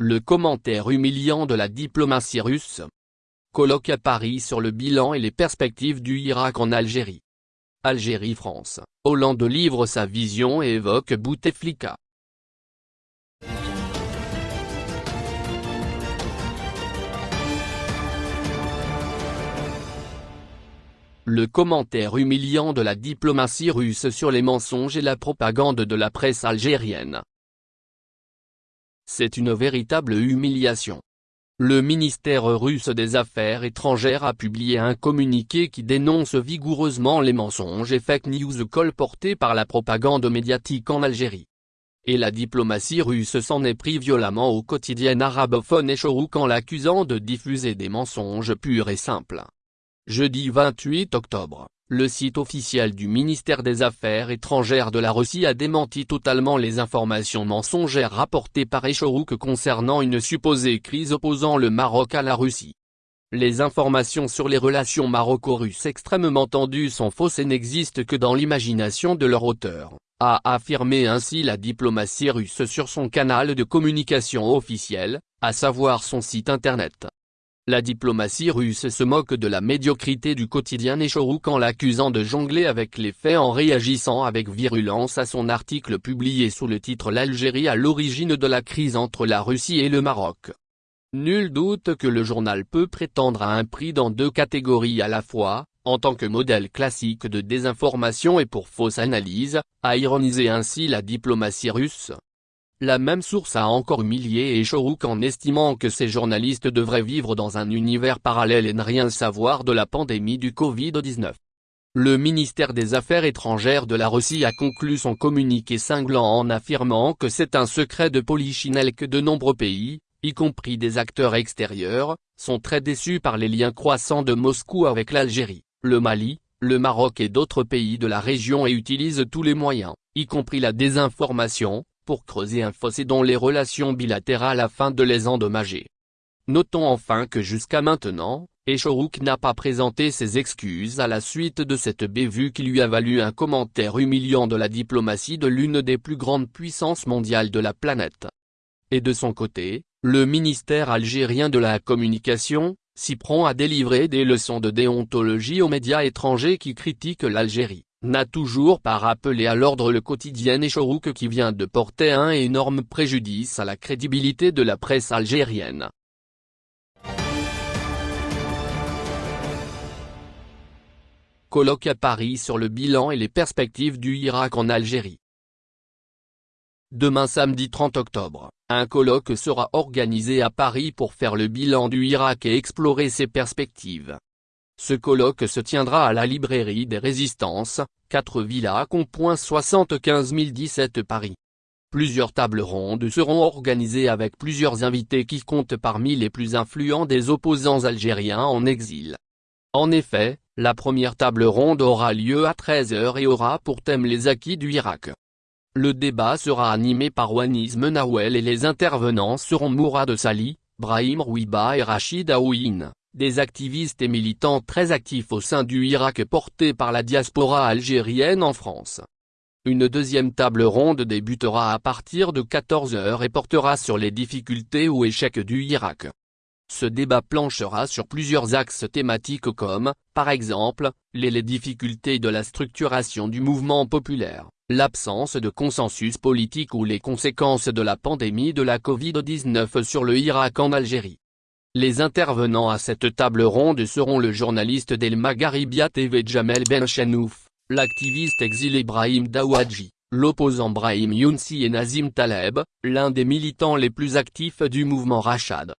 Le commentaire humiliant de la diplomatie russe. Colloque à Paris sur le bilan et les perspectives du Irak en Algérie. Algérie-France, Hollande livre sa vision et évoque Bouteflika. Le commentaire humiliant de la diplomatie russe sur les mensonges et la propagande de la presse algérienne. C'est une véritable humiliation. Le ministère russe des Affaires étrangères a publié un communiqué qui dénonce vigoureusement les mensonges et fake news colportés par la propagande médiatique en Algérie. Et la diplomatie russe s'en est pris violemment au quotidien arabophone Echorouk en l'accusant de diffuser des mensonges purs et simples. Jeudi 28 octobre, le site officiel du ministère des Affaires étrangères de la Russie a démenti totalement les informations mensongères rapportées par Echorouk concernant une supposée crise opposant le Maroc à la Russie. Les informations sur les relations maroco-russes extrêmement tendues sont fausses et n'existent que dans l'imagination de leur auteur, a affirmé ainsi la diplomatie russe sur son canal de communication officiel, à savoir son site internet. La diplomatie russe se moque de la médiocrité du quotidien Nechorouk en l'accusant de jongler avec les faits en réagissant avec virulence à son article publié sous le titre L'Algérie à l'origine de la crise entre la Russie et le Maroc. Nul doute que le journal peut prétendre à un prix dans deux catégories à la fois, en tant que modèle classique de désinformation et pour fausse analyse, a ironisé ainsi la diplomatie russe. La même source a encore humilié Echorouk en estimant que ces journalistes devraient vivre dans un univers parallèle et ne rien savoir de la pandémie du Covid-19. Le ministère des Affaires étrangères de la Russie a conclu son communiqué cinglant en affirmant que c'est un secret de polichinelle que de nombreux pays, y compris des acteurs extérieurs, sont très déçus par les liens croissants de Moscou avec l'Algérie, le Mali, le Maroc et d'autres pays de la région et utilisent tous les moyens, y compris la désinformation, pour creuser un fossé dans les relations bilatérales afin de les endommager. Notons enfin que jusqu'à maintenant, Echorouk n'a pas présenté ses excuses à la suite de cette bévue qui lui a valu un commentaire humiliant de la diplomatie de l'une des plus grandes puissances mondiales de la planète. Et de son côté, le ministère algérien de la communication, s'y prend à délivrer des leçons de déontologie aux médias étrangers qui critiquent l'Algérie n'a toujours pas rappelé à l'ordre le quotidien Echorouk qui vient de porter un énorme préjudice à la crédibilité de la presse algérienne. Colloque à Paris sur le bilan et les perspectives du Irak en Algérie. Demain samedi 30 octobre, un colloque sera organisé à Paris pour faire le bilan du Irak et explorer ses perspectives. Ce colloque se tiendra à la librairie des Résistances, 4 villas Compoint 75 017 Paris. Plusieurs tables rondes seront organisées avec plusieurs invités qui comptent parmi les plus influents des opposants algériens en exil. En effet, la première table ronde aura lieu à 13h et aura pour thème les acquis du Irak. Le débat sera animé par Wanis Menawel et les intervenants seront Mourad Sali, Brahim Rouiba et Rachid Aouin des activistes et militants très actifs au sein du Irak portés par la diaspora algérienne en France. Une deuxième table ronde débutera à partir de 14h et portera sur les difficultés ou échecs du Irak. Ce débat planchera sur plusieurs axes thématiques comme, par exemple, les, les difficultés de la structuration du mouvement populaire, l'absence de consensus politique ou les conséquences de la pandémie de la Covid-19 sur le Irak en Algérie. Les intervenants à cette table ronde seront le journaliste d'El Magharibia TV Jamel Ben Chenouf, l'activiste exilé Brahim Dawadji, l'opposant Brahim Younsi et Nazim Taleb, l'un des militants les plus actifs du mouvement Rachad.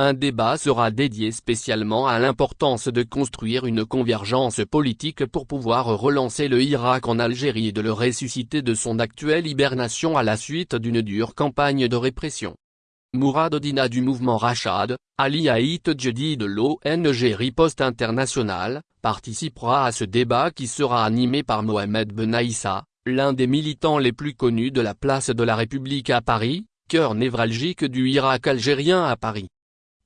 Un débat sera dédié spécialement à l'importance de construire une convergence politique pour pouvoir relancer le Irak en Algérie et de le ressusciter de son actuelle hibernation à la suite d'une dure campagne de répression. Mourad Odina du mouvement Rachad, Ali Haït Djedi de l'ONG Riposte International, participera à ce débat qui sera animé par Mohamed Benaïssa, l'un des militants les plus connus de la place de la République à Paris, cœur névralgique du Irak algérien à Paris.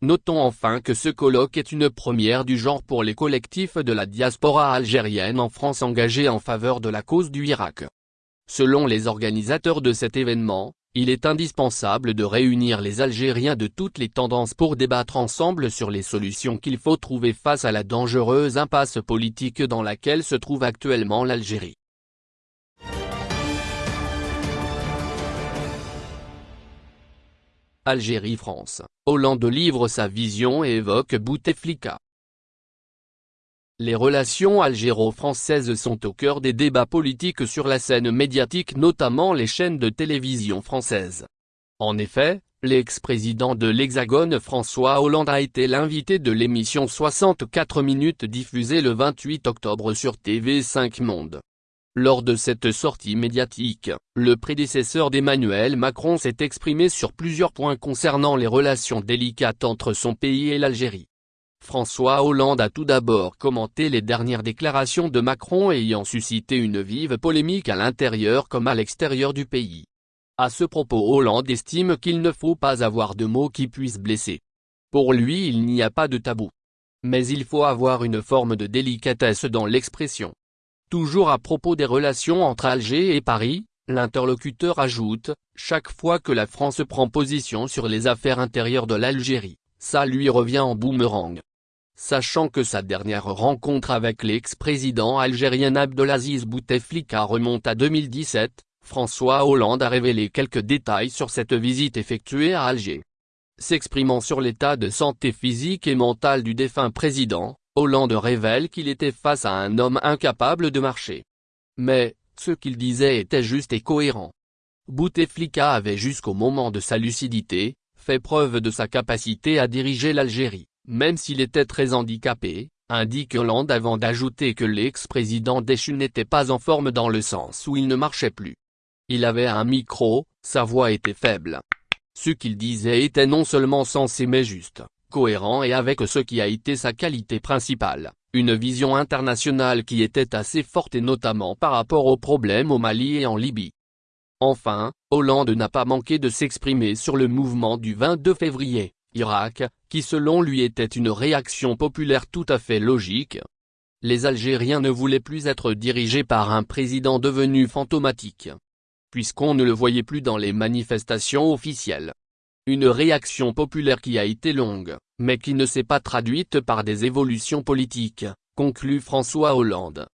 Notons enfin que ce colloque est une première du genre pour les collectifs de la diaspora algérienne en France engagés en faveur de la cause du Irak. Selon les organisateurs de cet événement, Il est indispensable de réunir les Algériens de toutes les tendances pour débattre ensemble sur les solutions qu'il faut trouver face à la dangereuse impasse politique dans laquelle se trouve actuellement l'Algérie. Algérie-France, Hollande livre sa vision et évoque Bouteflika. Les relations algéro-françaises sont au cœur des débats politiques sur la scène médiatique notamment les chaînes de télévision françaises. En effet, l'ex-président de l'Hexagone François Hollande a été l'invité de l'émission 64 minutes diffusée le 28 octobre sur TV5 Monde. Lors de cette sortie médiatique, le prédécesseur d'Emmanuel Macron s'est exprimé sur plusieurs points concernant les relations délicates entre son pays et l'Algérie. François Hollande a tout d'abord commenté les dernières déclarations de Macron ayant suscité une vive polémique à l'intérieur comme à l'extérieur du pays. À ce propos Hollande estime qu'il ne faut pas avoir de mots qui puissent blesser. Pour lui il n'y a pas de tabou. Mais il faut avoir une forme de délicatesse dans l'expression. Toujours à propos des relations entre Alger et Paris, l'interlocuteur ajoute, chaque fois que la France prend position sur les affaires intérieures de l'Algérie, ça lui revient en boomerang. Sachant que sa dernière rencontre avec l'ex-président algérien Abdelaziz Bouteflika remonte à 2017, François Hollande a révélé quelques détails sur cette visite effectuée à Alger. S'exprimant sur l'état de santé physique et mentale du défunt président, Hollande révèle qu'il était face à un homme incapable de marcher. Mais, ce qu'il disait était juste et cohérent. Bouteflika avait jusqu'au moment de sa lucidité, fait preuve de sa capacité à diriger l'Algérie même s'il était très handicapé, indique Hollande avant d'ajouter que l'ex-président déchu n'était pas en forme dans le sens où il ne marchait plus. Il avait un micro, sa voix était faible. Ce qu'il disait était non seulement sensé mais juste, cohérent et avec ce qui a été sa qualité principale, une vision internationale qui était assez forte et notamment par rapport aux problèmes au Mali et en Libye. Enfin, Hollande n'a pas manqué de s'exprimer sur le mouvement du 22 février, Irak, qui selon lui était une réaction populaire tout à fait logique. Les Algériens ne voulaient plus être dirigés par un président devenu fantomatique. Puisqu'on ne le voyait plus dans les manifestations officielles. Une réaction populaire qui a été longue, mais qui ne s'est pas traduite par des évolutions politiques, conclut François Hollande.